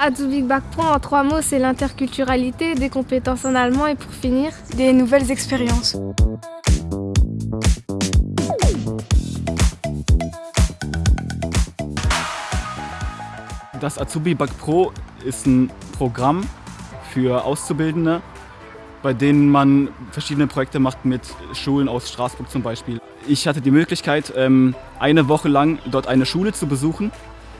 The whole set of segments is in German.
Azubi Bac Pro, en trois mots, c'est l'interculturalité, des compétences en allemand et pour finir, des nouvelles expériences. Das Azubi Bac Pro ist ein Programm für Auszubildende, bei denen man verschiedene Projekte macht mit Schulen aus Straßburg zum Beispiel. Ich hatte die Möglichkeit, ähm, eine Woche lang dort eine Schule zu besuchen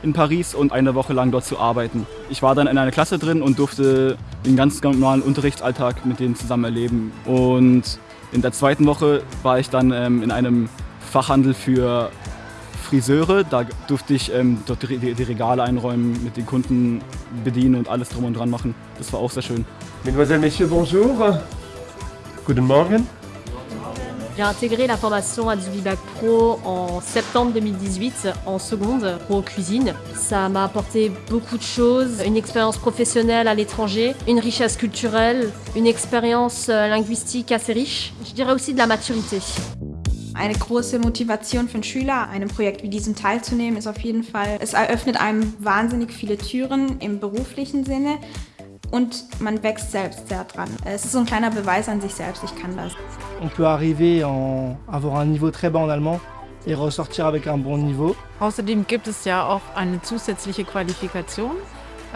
in Paris und eine Woche lang dort zu arbeiten. Ich war dann in einer Klasse drin und durfte den ganz normalen Unterrichtsalltag mit denen zusammen erleben. Und in der zweiten Woche war ich dann ähm, in einem Fachhandel für Friseure. Da durfte ich ähm, dort die, die, Regale einräumen, mit den Kunden bedienen und alles drum und dran machen. Das war auch sehr schön. Mesdemoiselles, Messieurs, bonjour. Guten Morgen. J'ai intégré la formation à Bac Pro en septembre 2018 en seconde pro cuisine. Ça m'a apporté beaucoup de choses, une expérience professionnelle à l'étranger, une richesse culturelle, une expérience euh, linguistique assez riche. Je dirais aussi de la maturité. Eine große Motivation einen Schüler, einem Projekt wie diesem teilzunehmen, ist auf jeden Fall, es eröffnet einem wahnsinnig viele Türen im beruflichen Sinne und man wächst selbst sehr dran. Es ist so ein kleiner Beweis an sich selbst, ich kann das. On peut arriver en avoir un niveau très bas en allemand et ressortir avec un bon niveau. Außerdem gibt es ja auch eine zusätzliche Qualifikation,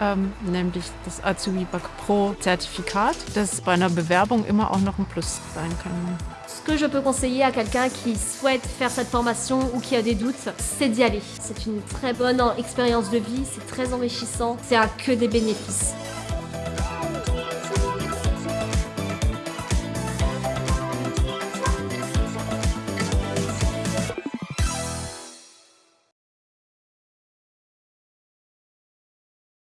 ähm, nämlich das Azubi Bac Pro Zertifikat, das bei einer Bewerbung immer auch noch ein Plus sein kann. Ce que je peux conseiller à quelqu'un qui souhaite faire cette formation ou qui a des doutes, c'est d'y aller. C'est une très bonne expérience de vie, c'est très enrichissant, c'est à que des bénéfices.